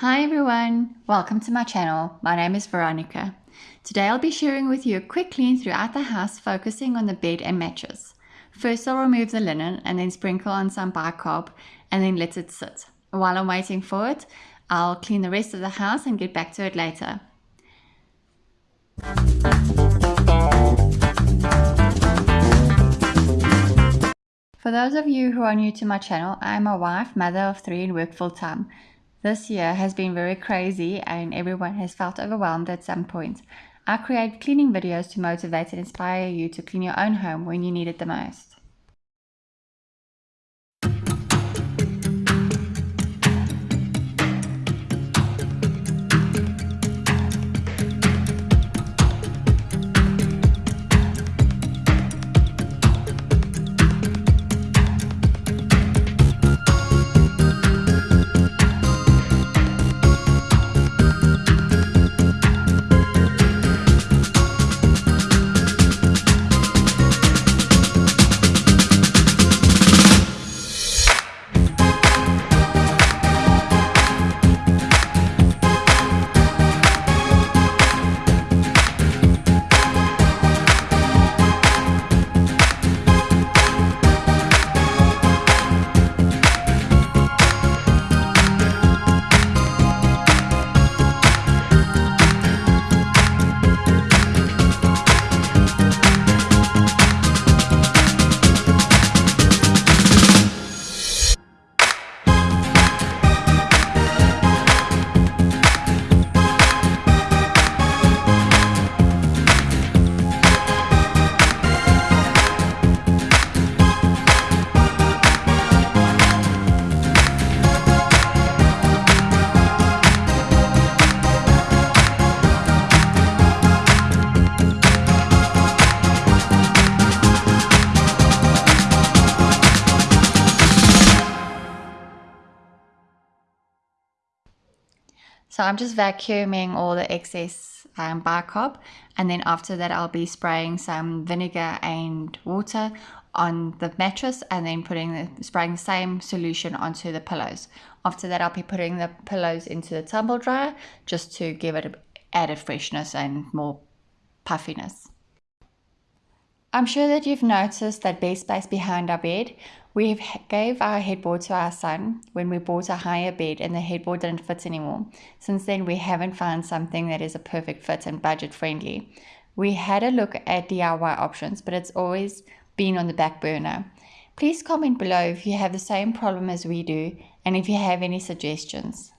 Hi everyone, welcome to my channel. My name is Veronica. Today I'll be sharing with you a quick clean throughout the house focusing on the bed and mattress. First I'll remove the linen and then sprinkle on some bicarb and then let it sit. While I'm waiting for it, I'll clean the rest of the house and get back to it later. For those of you who are new to my channel, I am a wife, mother of three and work full time. This year has been very crazy and everyone has felt overwhelmed at some point. I create cleaning videos to motivate and inspire you to clean your own home when you need it the most. So I'm just vacuuming all the excess um, bicarb and then after that I'll be spraying some vinegar and water on the mattress and then putting the spraying the same solution onto the pillows. After that I'll be putting the pillows into the tumble dryer just to give it added freshness and more puffiness. I'm sure that you've noticed that bed space behind our bed. We gave our headboard to our son when we bought a higher bed and the headboard didn't fit anymore. Since then, we haven't found something that is a perfect fit and budget friendly. We had a look at DIY options, but it's always been on the back burner. Please comment below if you have the same problem as we do and if you have any suggestions.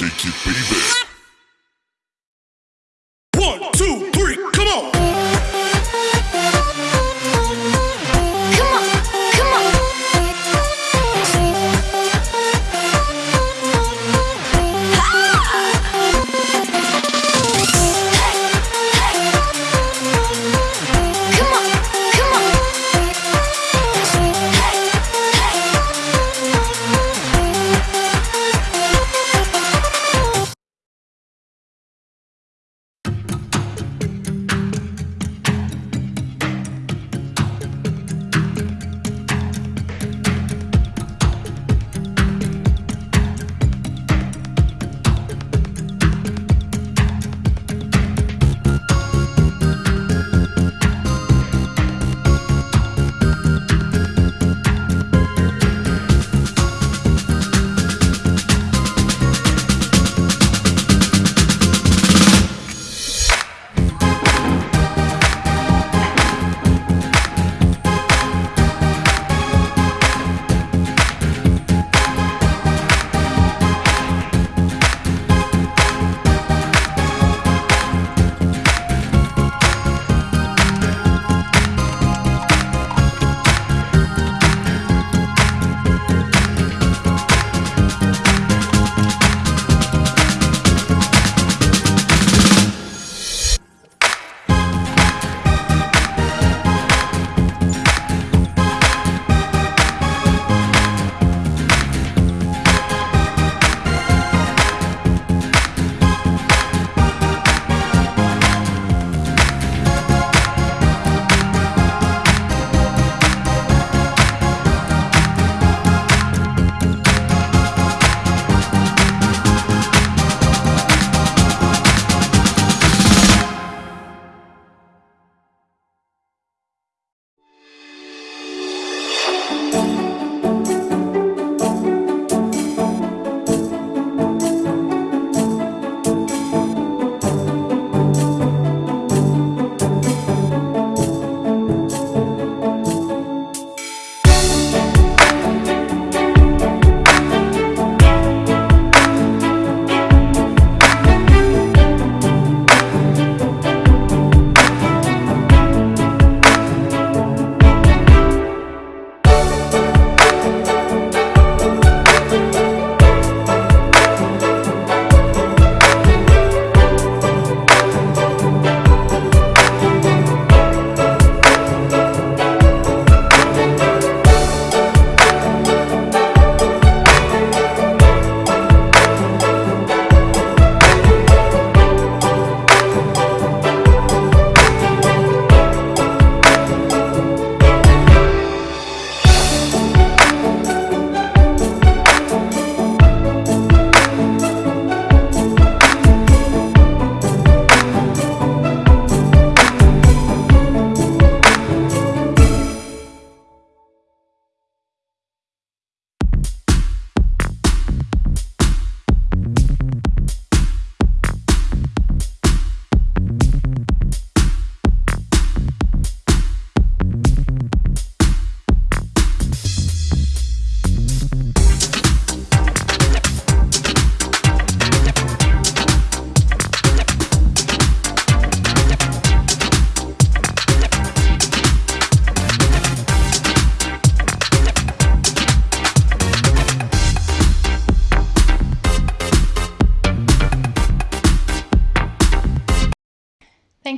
Shake it,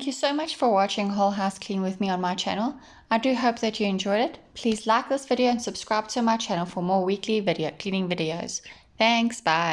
Thank you so much for watching Whole House Clean with me on my channel. I do hope that you enjoyed it. Please like this video and subscribe to my channel for more weekly video cleaning videos. Thanks, bye.